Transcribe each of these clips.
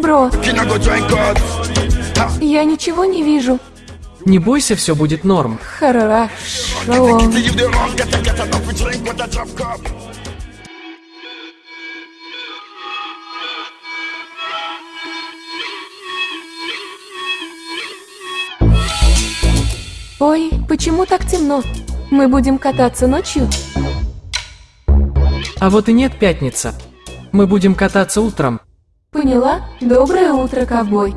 Бро, я ничего не вижу. Не бойся, все будет норм. Хорошо. Ой, почему так темно? Мы будем кататься ночью? А вот и нет пятница. Мы будем кататься утром. Поняла? Доброе утро, ковбой.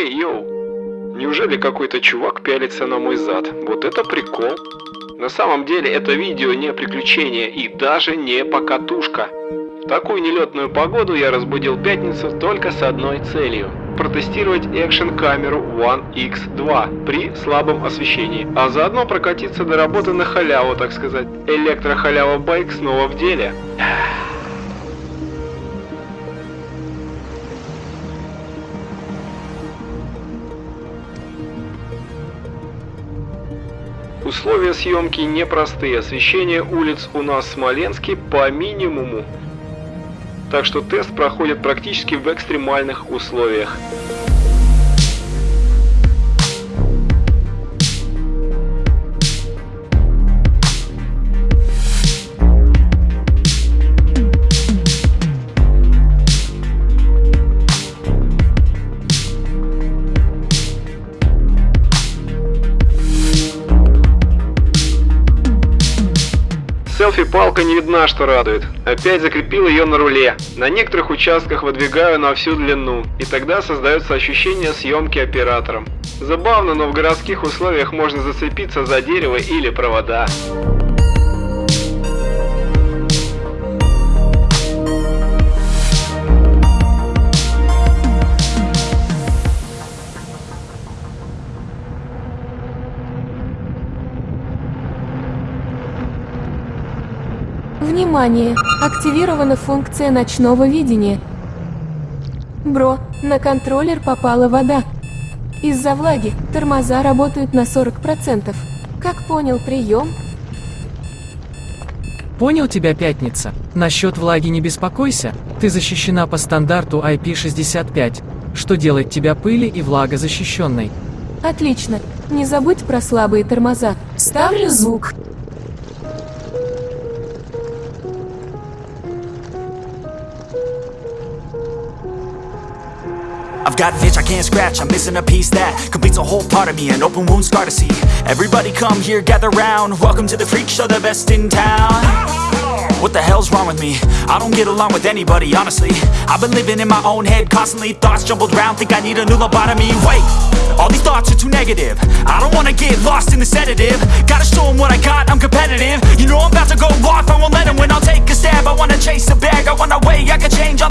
Хей, йоу! Неужели какой-то чувак пялится на мой зад? Вот это прикол! На самом деле это видео не приключение и даже не покатушка. В такую нелетную погоду я разбудил пятницу только с одной целью – протестировать экшн-камеру One X2 при слабом освещении, а заодно прокатиться до работы на халяву, так сказать. Электрохалява байк снова в деле. Условия съемки непростые. Освещение улиц у нас в Смоленске по минимуму. Так что тест проходит практически в экстремальных условиях. Селфи-палка не видна, что радует. Опять закрепил ее на руле. На некоторых участках выдвигаю на всю длину, и тогда создается ощущение съемки оператором. Забавно, но в городских условиях можно зацепиться за дерево или провода. Внимание! Активирована функция ночного видения. Бро, на контроллер попала вода. Из-за влаги тормоза работают на 40%. Как понял прием? Понял тебя, пятница? Насчет влаги не беспокойся. Ты защищена по стандарту IP65, что делает тебя пыли и влагозащищенной. Отлично. Не забудь про слабые тормоза. Ставлю звук. I've got an itch I can't scratch, I'm missing a piece that completes a whole part of me, an open wound scar to see. Everybody come here, gather round, welcome to the freak show, the best in town. What the hell's wrong with me? I don't get along with anybody, honestly. I've been living in my own head constantly, thoughts jumbled round, think I need a new lobotomy. Wait, all these thoughts are too negative. I don't wanna get lost in the sedative. Gotta show 'em what I got, I'm competitive. You know I'm about to go off, I won't let 'em win, I'll take a stab. I wanna chase a bag, I wanna weigh, I can change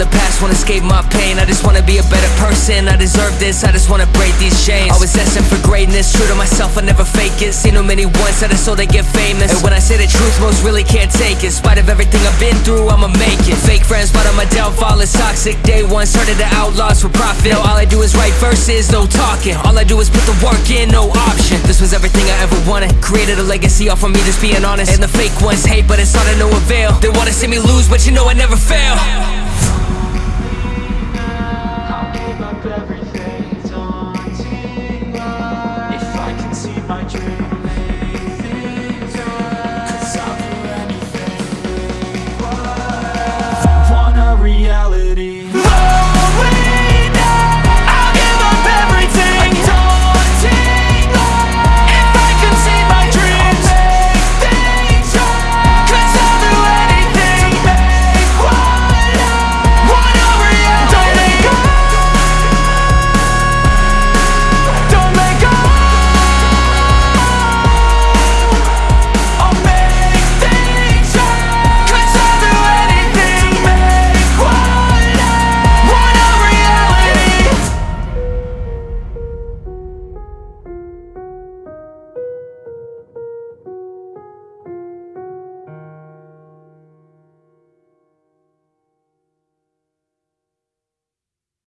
escape my pain. I just wanna be a better person. I deserve this, I just wanna break these chains. Always asking for greatness, true to myself I never fake it. Seen too many once that I so they get famous. And when I say the truth, most really can't take it. In spite of everything I've been through, I'ma make it. Fake friends, but on my downfall is toxic. Day one, started the outlaws for profit. Now all I do is write verses, no talking. All I do is put the work in, no option. This was everything I ever wanted. Created a legacy off of me just being honest. And the fake ones hate, but it's all to no avail. They wanna see me lose, but you know I never fail